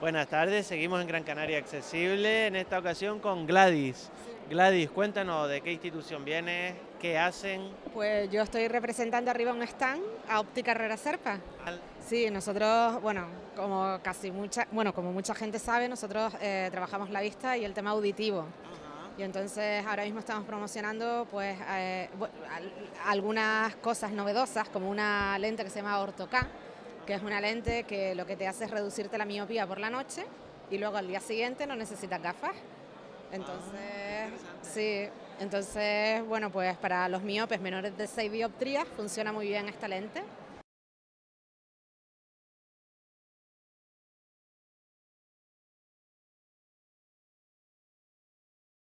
Buenas tardes, seguimos en Gran Canaria Accesible, en esta ocasión con Gladys. Gladys, cuéntanos de qué institución vienes, qué hacen. Pues yo estoy representando arriba un stand a Óptica Herrera Serpa. Sí, nosotros, bueno, como casi mucha, bueno, como mucha gente sabe, nosotros eh, trabajamos la vista y el tema auditivo. Y entonces ahora mismo estamos promocionando pues eh, algunas cosas novedosas, como una lente que se llama Ortoca, que es una lente que lo que te hace es reducirte la miopía por la noche y luego al día siguiente no necesitas gafas. Entonces, sí, entonces, bueno, pues para los miopes menores de 6 dioptrías funciona muy bien esta lente.